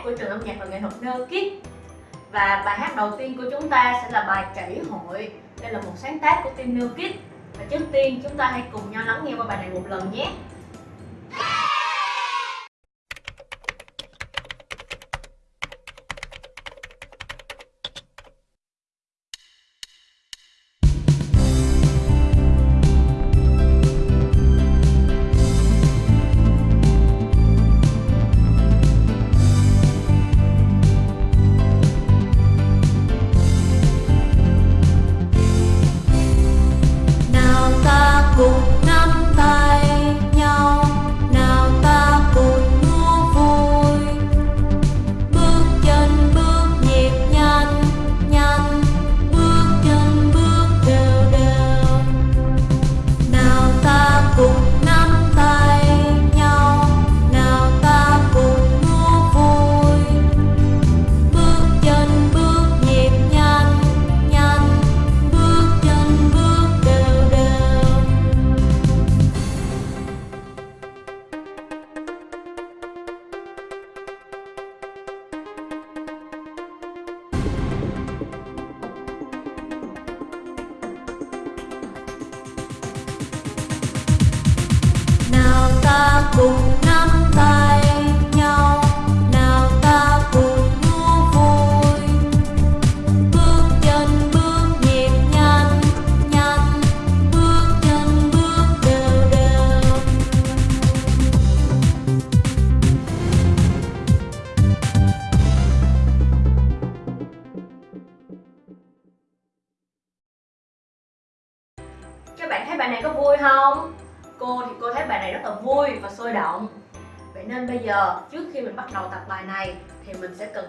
Hát của trường âm nhạc và nghệ thuật Nơ Kids Và bài hát đầu tiên của chúng ta sẽ là bài Chảy hội. Đây là một sáng tác của team Nơ Kids Và trước tiên, chúng ta hãy cùng nhau lắng nghe qua bài này một lần nhé. ta cùng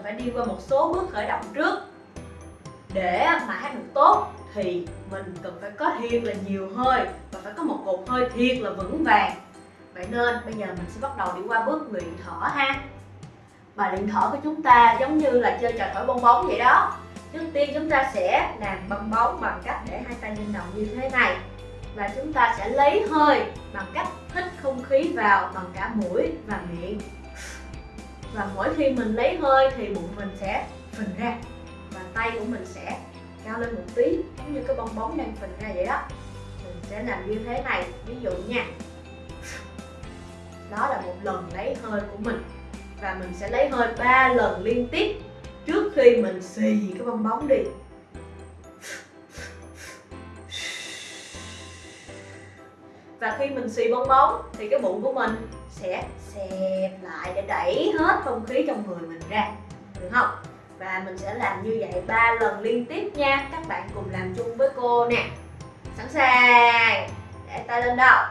phải đi qua một số bước khởi động trước. Để mà hát được tốt thì mình cần phải có thiệt là nhiều hơi và phải có một cột hơi thiệt là vững vàng. Vậy nên bây giờ mình sẽ bắt đầu đi qua bước luyện thở ha. Bài luyện thở của chúng ta giống như là chơi trò thổi bong bóng vậy đó. Trước tiên chúng ta sẽ làm bong bóng bằng cách để hai tay lên đầu như thế này. Và chúng ta sẽ lấy hơi bằng cách hít không khí vào bằng cả mũi và miệng và mỗi khi mình lấy hơi thì bụng mình sẽ phình ra. Và tay của mình sẽ cao lên một tí, giống như cái bong bóng đang phình ra vậy đó. Mình sẽ làm như thế này, ví dụ nha. Đó là một lần lấy hơi của mình. Và mình sẽ lấy hơi ba lần liên tiếp trước khi mình xì cái bong bóng đi. Và khi mình xì bong bóng thì cái bụng của mình sẽ xẹp lại để đẩy hết không khí trong người mình ra, được không? Và mình sẽ làm như vậy ba lần liên tiếp nha. Các bạn cùng làm chung với cô nè. Sẵn sàng. Để tay lên đầu.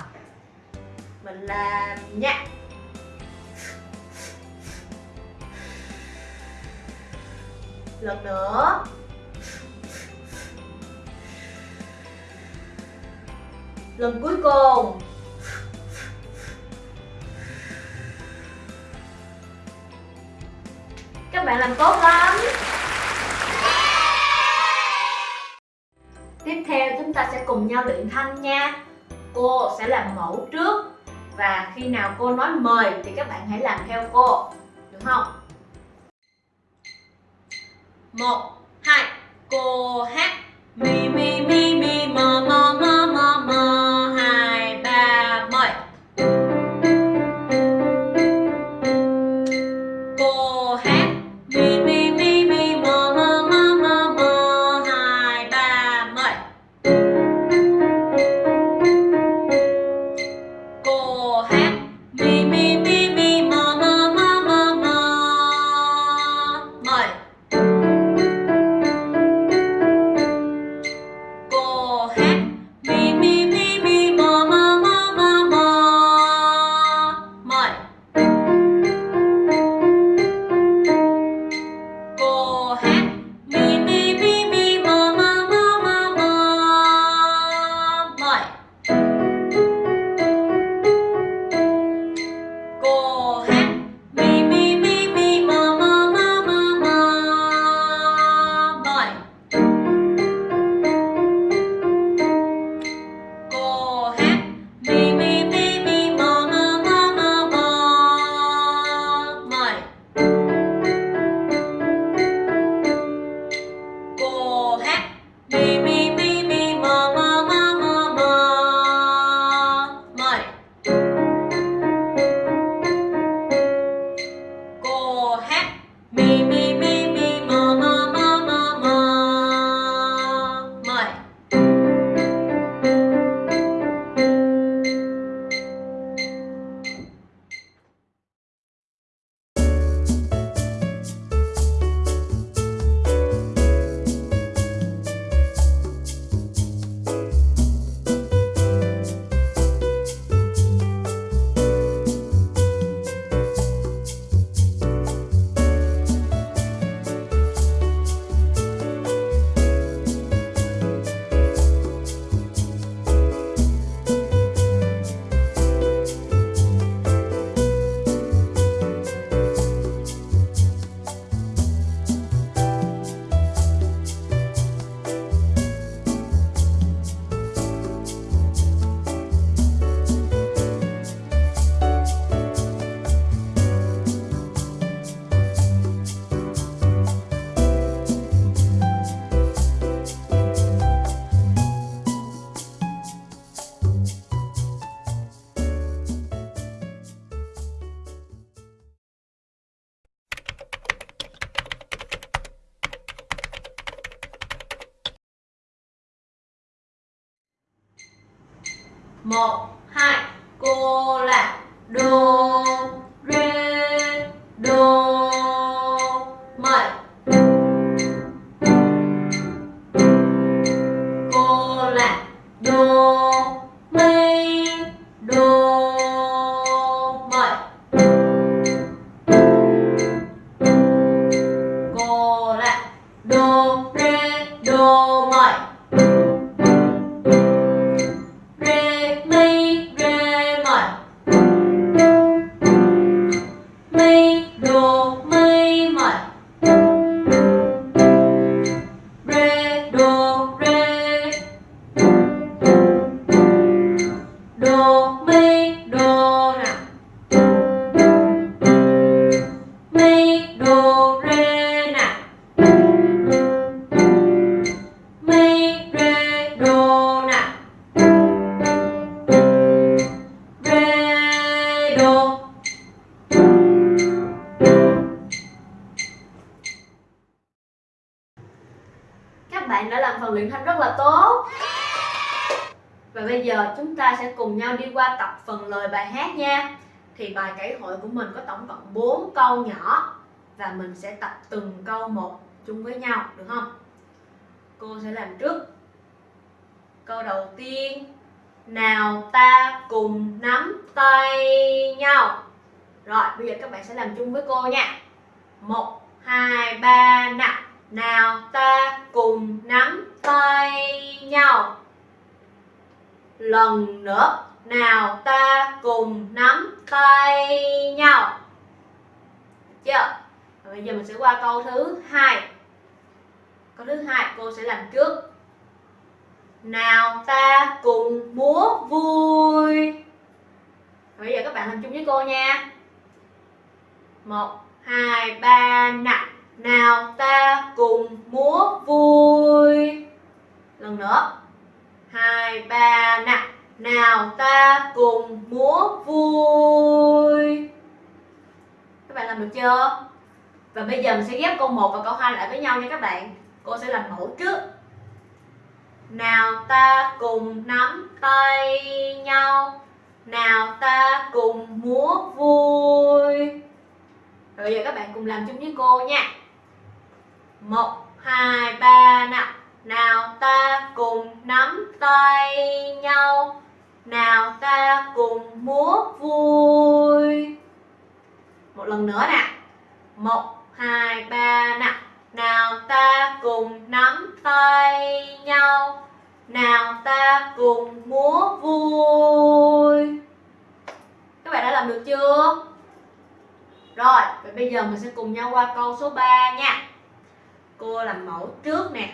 Mình làm nha. Lần nữa. Lần cuối cùng. Các bạn làm tốt lắm. Tiếp theo chúng ta sẽ cùng nhau luyện thanh nha. Cô sẽ làm mẫu trước Và khi nào cô nói mời thì các bạn hãy làm theo cô Được không? một, hai, Cô hát Mi mi mi mi mờ mờ mờ một hai cô là đô. Và bây giờ chúng ta sẽ cùng nhau đi qua tập phần lời bài hát nha. Thì bài cải hội của mình có tổng cộng 4 câu nhỏ và mình sẽ tập từng câu một chung với nhau, được không? Cô sẽ làm trước. Câu đầu tiên. Nào ta cùng nắm tay nhau. Rồi, bây giờ các bạn sẽ làm chung với cô nha. Một, hai, ba nào nào ta cùng nắm tay nhau lần nữa. Nào ta cùng nắm tay nhau. Chưa? Và bây giờ mình sẽ qua câu thứ hai. Câu thứ hai cô sẽ làm trước. Nào ta cùng múa vui. Và bây giờ các bạn làm chung với cô nha. Một, hai, ba, nặng. Nào ta cùng múa vui. Lần nữa hai, ba nào nào ta cùng múa vui. Các bạn làm được chưa? Và bây giờ mình sẽ ghép câu 1 và câu 2 lại với nhau nha các bạn. Cô sẽ làm mẫu trước. Nào ta cùng nắm tay nhau. Nào ta cùng múa vui. Rồi bây giờ các bạn cùng làm chung với cô nha. Một, hai, ba nào nào ta cùng nắm tay nhau. Nào ta cùng múa vui. Một lần nữa nè. Một hai ba nè, nào ta cùng nắm tay nhau. Nào ta cùng múa vui. Các bạn đã làm được chưa? Rồi vậy bây giờ mình sẽ cùng nhau qua câu số 3 nha. Cô làm mẫu trước nè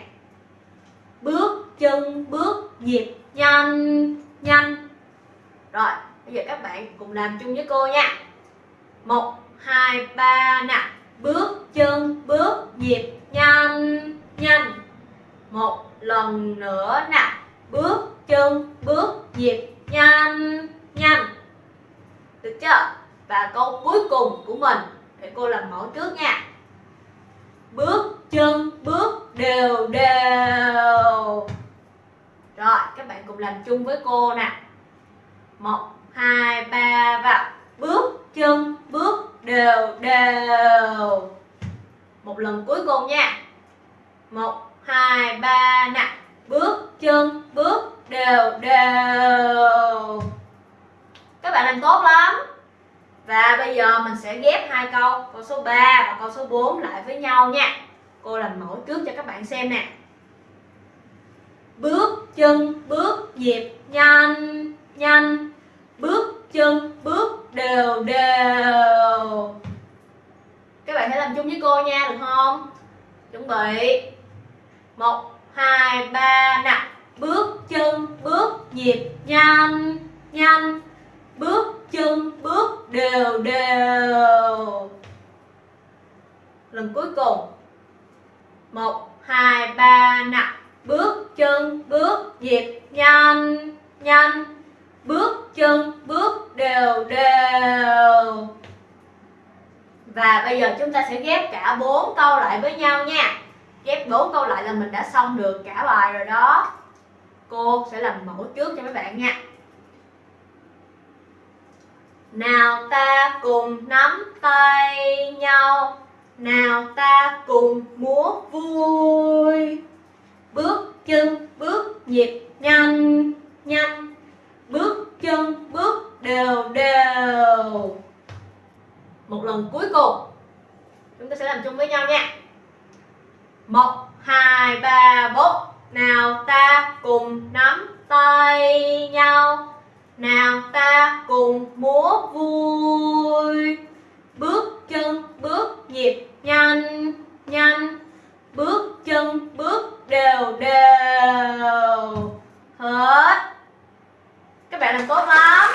bước chân, bước nhịp, nhanh nhanh. Rồi, bây giờ các bạn cùng làm chung với cô nha. Một, hai, ba, nè. Bước chân, bước nhịp, nhanh nhanh. Một lần nữa nè. Bước chân, bước nhịp, nhanh nhanh. Được chưa? Và câu cuối cùng của mình, để cô làm mẫu trước nha. Bước chân, bước đều đều. Rồi, các bạn cùng làm chung với cô nè. Một, hai, ba, và bước chân, bước đều đều. Một lần cuối cùng nha. Một, hai, ba nè. Bước chân, bước đều đều. Các bạn làm tốt lắm. Và bây giờ mình sẽ ghép hai câu câu số 3 và câu số 4 lại với nhau nha cô làm mẫu trước cho các bạn xem nè. Bước chân, bước nhịp nhanh nhanh. Bước chân, bước đều đều. Các bạn hãy làm chung với cô nha, được không? Chuẩn bị. Một, hai, ba nào bước chân, bước nhịp nhanh nhanh. Bước chân, bước đều đều. Lần cuối cùng một, hai, ba nặng bước chân, bước nhịp. Nhanh nhanh. Bước chân, bước đều đều. Và bây giờ chúng ta sẽ ghép cả bốn câu lại với nhau nha. Ghép bốn câu lại là mình đã xong được cả bài rồi đó. Cô sẽ làm mẫu trước cho mấy bạn nha. Nào ta cùng nắm tay nhau nào ta cùng múa vui. Bước chân, bước nhịp nhanh nhanh. Bước chân, bước đều đều. Một lần cuối cùng. Chúng ta sẽ làm chung với nhau nha. Một, hai, ba, bốn. Nào ta cùng nắm tay nhau. Nào ta cùng múa vui bước chân, bước nhịp, nhanh nhanh. Bước chân, bước đều đều. Hết. Các bạn làm tốt lắm.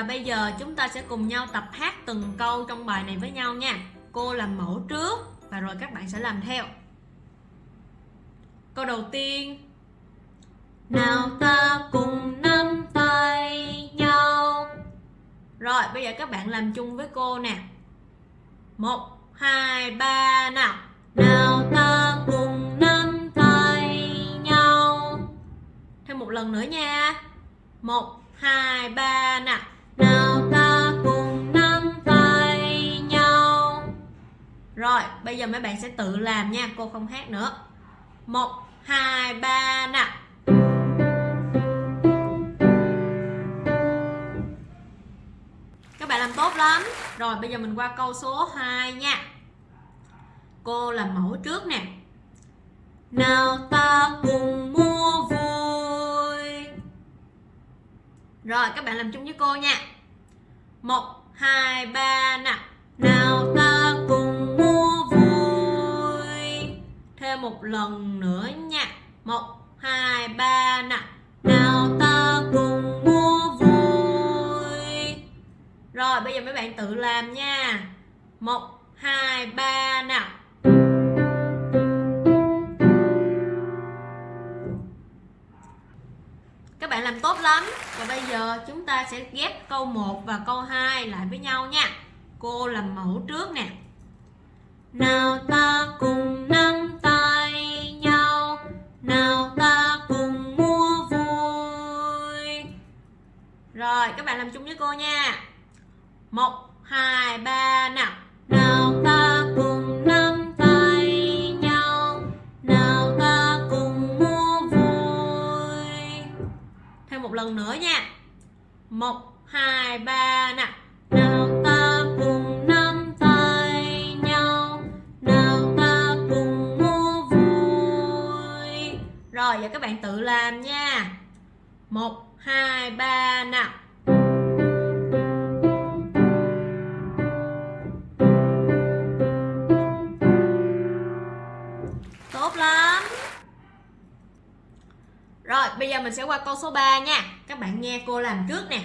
Và bây giờ chúng ta sẽ cùng nhau tập hát từng câu trong bài này với nhau nha. Cô làm mẫu trước và rồi các bạn sẽ làm theo. Câu đầu tiên. Nào ta cùng nắm tay nhau. Rồi, bây giờ các bạn làm chung với cô nè. Một, hai, ba, nào. Nào ta cùng nắm tay nhau. Thêm một lần nữa nha. Một, hai, ba, nào nào ta cùng nắm tay nhau. Rồi, bây giờ mấy bạn sẽ tự làm nha, cô không hát nữa. Một, hai, ba nào các bạn làm tốt lắm. Rồi, bây giờ mình qua câu số 2 nha. Cô làm mẫu trước nè. Nào ta cùng rồi các bạn làm chung với cô nha. Một hai ba nè, nào ta cùng mua vui. Thêm một lần nữa nha. Một hai ba nè, nào ta cùng mua vui. Rồi bây giờ mấy bạn tự làm nha. Một hai ba nào làm tốt lắm. Và bây giờ chúng ta sẽ ghép câu 1 và câu 2 lại với nhau nha. Cô làm mẫu trước nè. Nào ta cùng nắm tay nhau Nào ta cùng mua vui. Rồi các bạn làm chung với cô nha. 1, 2, 3 Nào. Một lần nữa nha. 1, 2, 3 nè. Nào ta cùng nắm tay nhau. Nào ta cùng mua vui. Rồi giờ các bạn tự làm nha. 1, 2, 3 nào bây giờ mình sẽ qua câu số 3 nha. Các bạn nghe cô làm trước nè.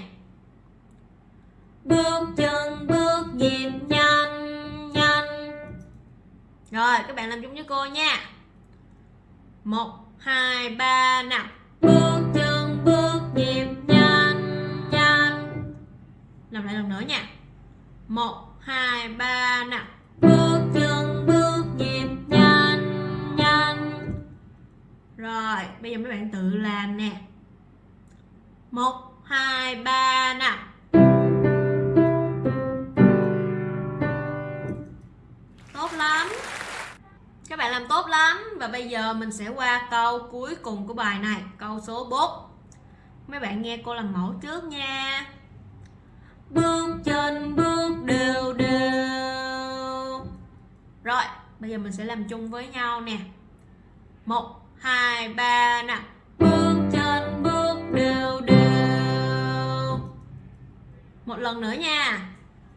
Bước chân bước nhịp nhanh nhanh. Rồi các bạn làm chung với cô nha. 1, 2, 3 nào Bước chân bước nhịp nhanh nhanh. Làm lại lần nữa nha. 1, 2, 3 nào Bước Rồi bây giờ mấy bạn tự làm nè. 1, 2, 3 nè Tốt lắm. Các bạn làm tốt lắm. Và bây giờ mình sẽ qua câu cuối cùng của bài này câu số 4 mấy bạn nghe cô làm mẫu trước nha. Bước chân bước đều đều. Rồi bây giờ mình sẽ làm chung với nhau nè. Một hai, ba, nè. Bước chân bước đều đều. Một lần nữa nha.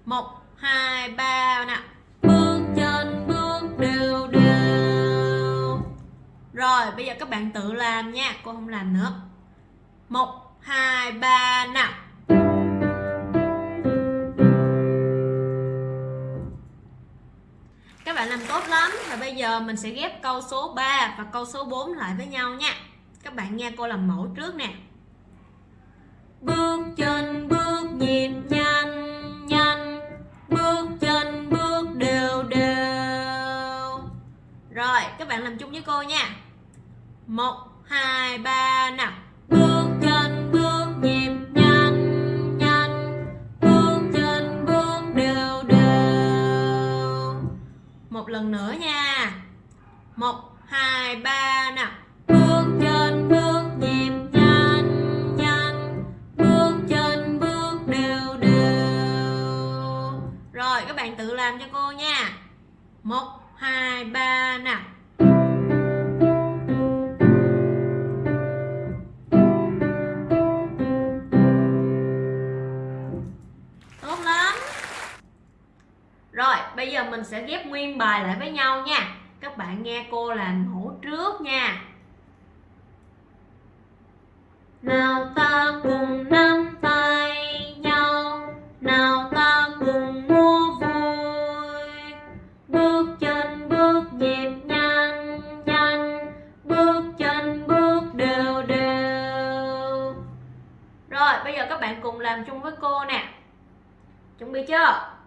Một, hai, ba, nè. Bước chân bước đều đều. Rồi, bây giờ các bạn tự làm nha. Cô không làm nữa. Một, hai, ba, nè. Bạn làm tốt lắm. Và bây giờ mình sẽ ghép câu số 3 và câu số 4 lại với nhau nha. Các bạn nghe cô làm mẫu trước nè. Bước chân, bước nhịp nhanh nhanh. Bước chân, bước đều đều. Rồi, các bạn làm chung với cô nha. Một, hai, ba, nào. Bước chân, bước nhịp lần nữa nha. Một, hai, ba, nào. Bước trên bước nhịp nhanh nhanh. Bước trên bước đều đều. Rồi, các bạn tự làm cho cô nha. Một, hai, ba, nào. Rồi, bây giờ mình sẽ ghép nguyên bài lại với nhau nha. Các bạn nghe cô làm mẫu trước nha. Nào ta cùng nắm tay nhau, nào ta cùng mua vui. Bước chân, bước nhịp nhanh nhanh. Bước chân, bước đều đều. Rồi, bây giờ các bạn cùng làm chung với cô nè. Chuẩn bị chưa?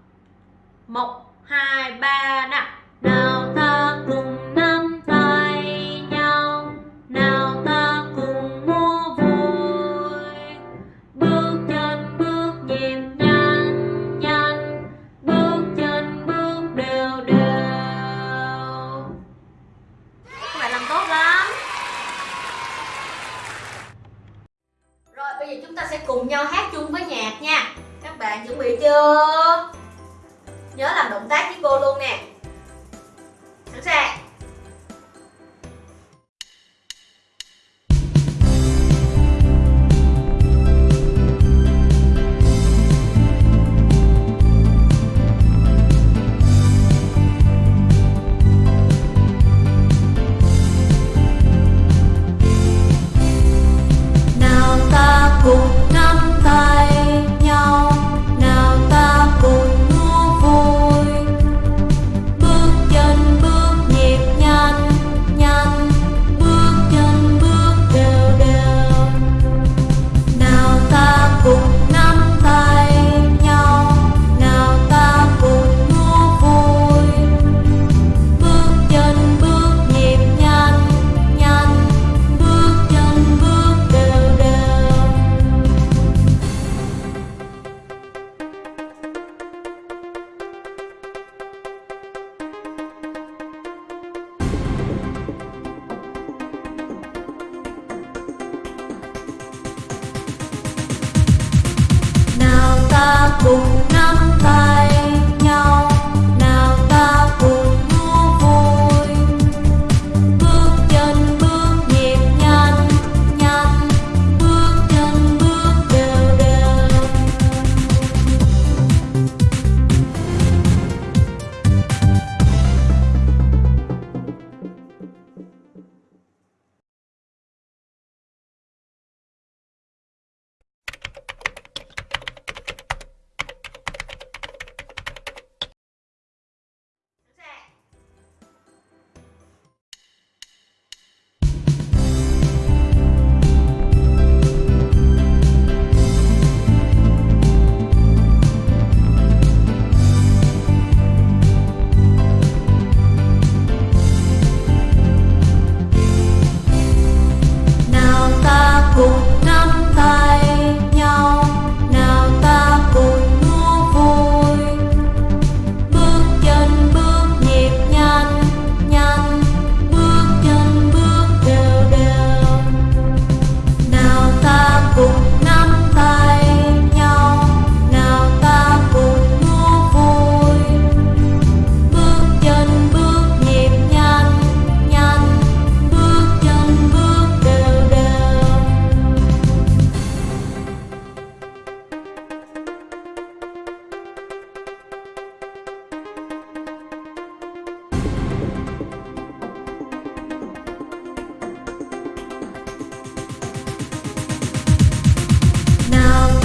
Một, hai, ba nè nào ta cùng nắm tay nhau. Nào ta cùng mua vui. Bước chân, bước nhịp nhanh nhanh. Bước chân, bước đều đều. Các bạn làm tốt lắm. Rồi, bây giờ chúng ta sẽ cùng nhau hát chung với nhạc nha. Các bạn chuẩn bị chưa? Nhớ làm động tác với cô luôn nè.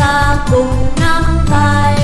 Ta cùng nắm tay.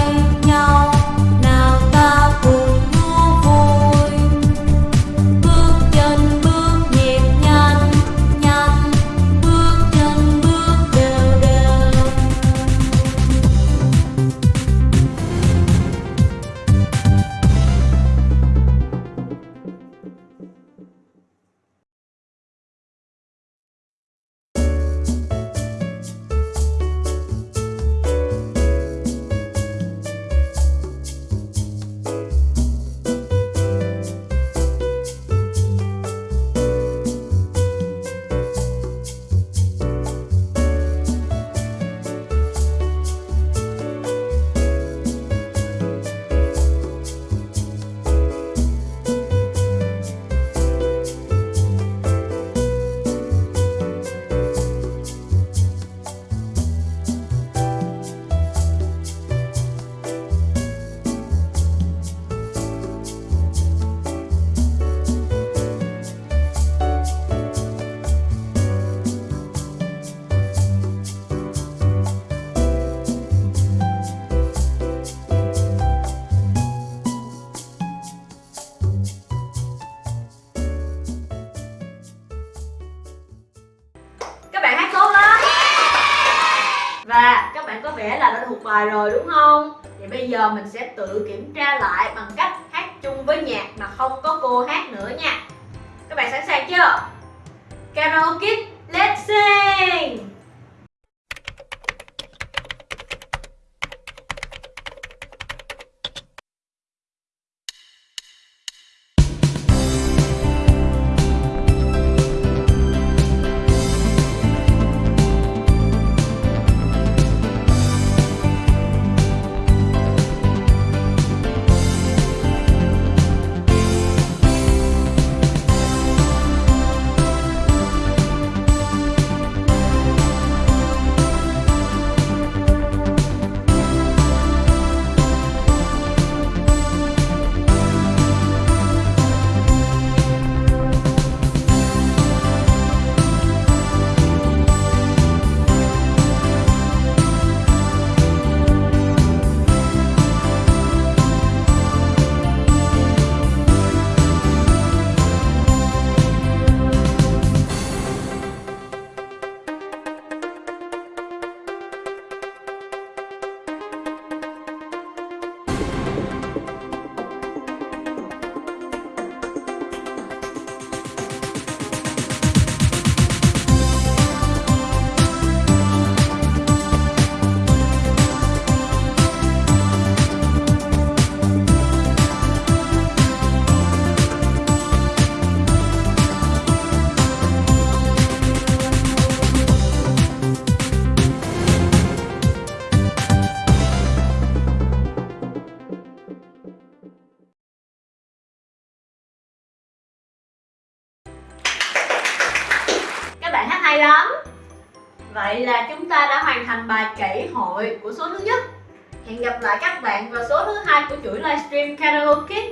Bài rồi, đúng không? Thì bây giờ mình sẽ tự kiểm tra lại bằng cách hát chung với nhạc mà không có cô hát nữa nha. Các bạn sẵn sàng chưa? Karaoke, let's sing! Hội của số thứ nhất. Hẹn gặp lại các bạn vào số thứ hai của chuỗi livestream karaoke.